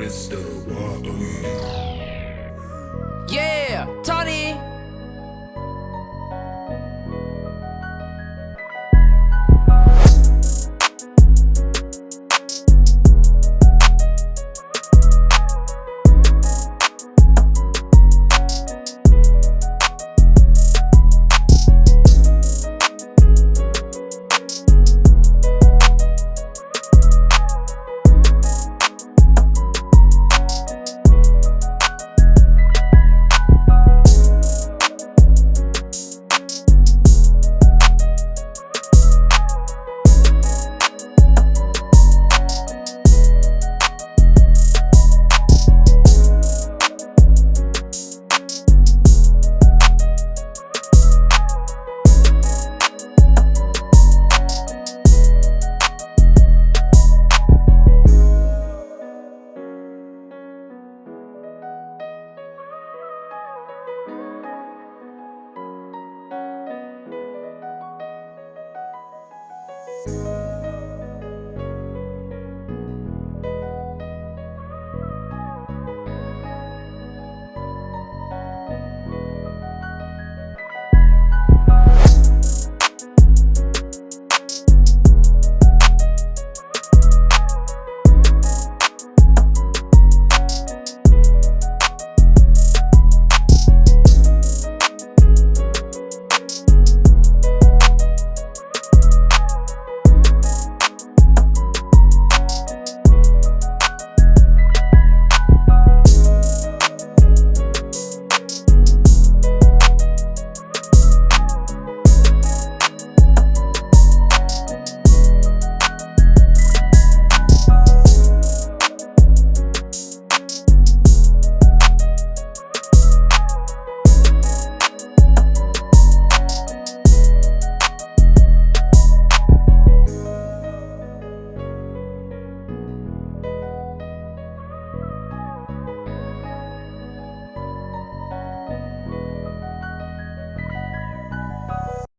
crystal water.